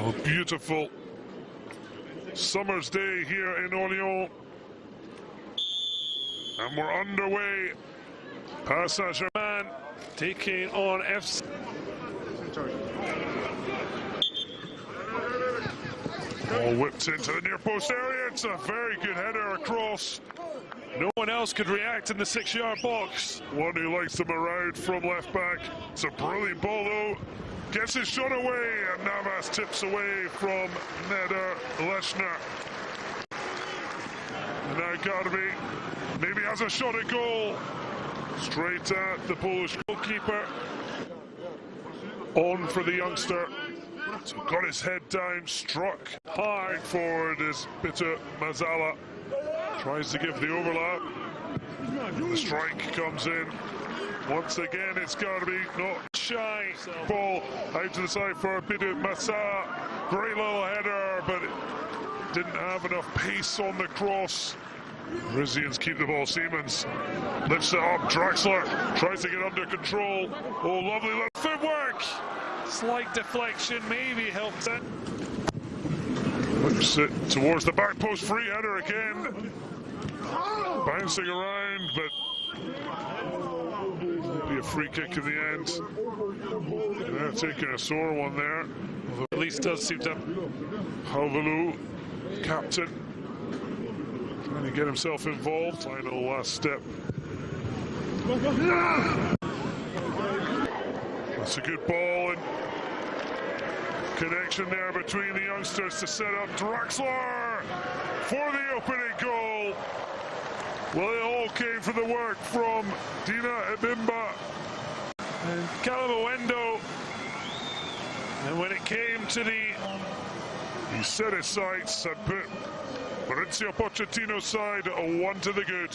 Beautiful summer's day here in Orléans. And we're underway. Paris Saint-Germain taking on FC. All whipped into the near post area. It's a very good header across. No one else could react in the six-yard box. One who likes them around from left back. It's a brilliant ball though. Gets his shot away and Navas tips away from Neder Leshner. Now Gharbi maybe has a shot at goal. Straight at the Polish goalkeeper. On for the youngster. So got his head down, struck hard forward is Bitter Mazala. Tries to give the overlap. The strike comes in. Once again, it's got to be not shy. Ball out to the side for Bitumazala. Great little header, but didn't have enough pace on the cross. Rizians keep the ball. Simons lifts it up. Draxler tries to get under control. Oh, lovely left footwork. Slight deflection maybe helps it. It towards the back post. Free header again. Bouncing around, but be a free kick in the end. They're taking a sore one there. At least does seem to. Gouweleeuw, captain, trying to get himself involved. Final last step. That's a good ball and connection there between the youngsters to set up Draxler for the opening goal. Well, it all came from the work from Dina Ebimba and Kalimuendo. And when it came to the... He set his sights and put Mauricio Pochettino's side a one to the good.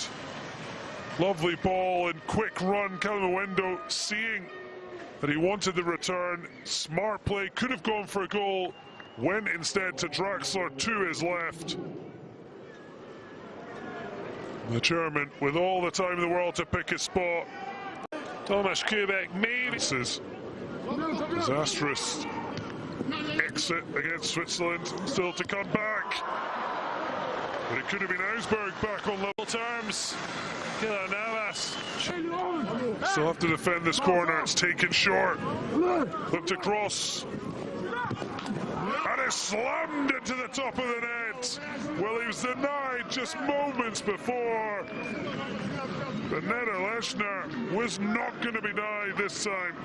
Lovely ball and quick run. Kalimuendo seeing that he wanted the return. Smart play, could have gone for a goal. Went instead to Draxler to his left. The chairman, with all the time in the world to pick his spot. Thomas Koubek maybe. Is disastrous exit against Switzerland. Still to come back. But it could have been Augsburg back on level terms. Keylor Navas. Still have to defend this corner. It's taken short. Looked across. And it slammed into the top of the net. Well, he was denied just moments before. But Niederlechner was not going to be denied this time.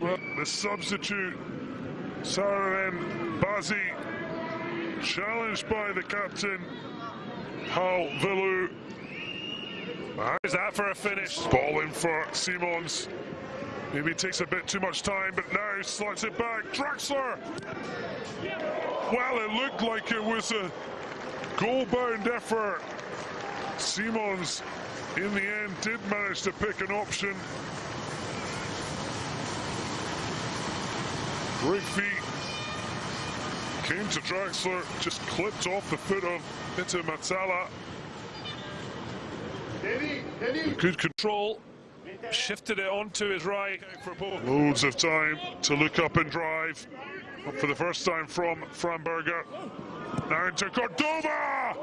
Well, the substitute, Sarenren Bazee, challenged by the captain, Hal Vilu. Is that for a finish? Ball in for Simons. Maybe it takes a bit too much time, but now slots it back. Draxler! Well, it looked like it was a goal-bound effort. Simons, in the end, did manage to pick an option. Great feet. Came to Draxler, just clipped off the foot of Bitumazala. Good control shifted it onto his right. Loads of time to look up and drive. For the first time from Framberger. Now into Córdova!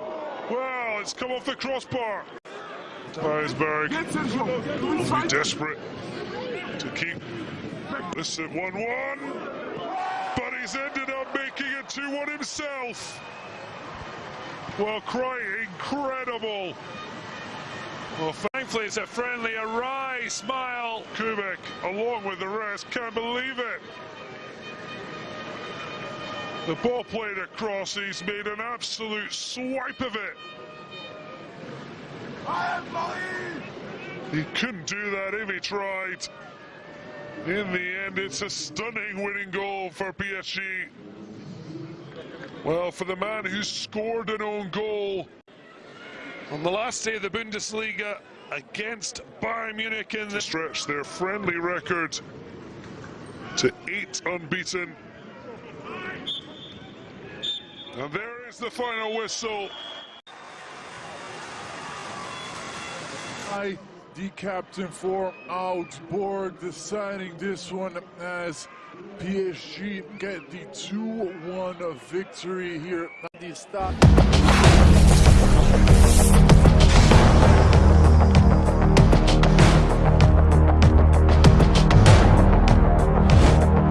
Well, it's come off the crossbar. Weisberg will be desperate to keep this at 1-1. But he's ended up making it 2-1 himself. Well, crying, incredible. Well, thankfully it's a friendly, a wry smile. Koubek, along with the rest, can't believe it. The ball played across, he's made an absolute swipe of it. He couldn't do that if he tried. In the end, it's a stunning winning goal for PSG. Well, for the man who scored an own goal, on the last day of the Bundesliga against Bayern Munich in the stretch their friendly record to eight unbeaten. And there is the final whistle. I the captain for Augsburg, deciding this one as PSG get the 2-1 victory here.